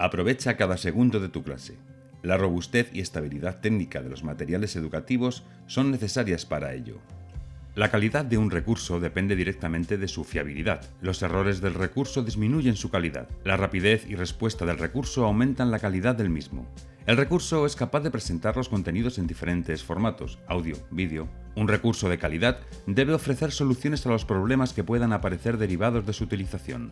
Aprovecha cada segundo de tu clase. La robustez y estabilidad técnica de los materiales educativos son necesarias para ello. La calidad de un recurso depende directamente de su fiabilidad. Los errores del recurso disminuyen su calidad. La rapidez y respuesta del recurso aumentan la calidad del mismo. El recurso es capaz de presentar los contenidos en diferentes formatos, audio, vídeo. Un recurso de calidad debe ofrecer soluciones a los problemas que puedan aparecer derivados de su utilización.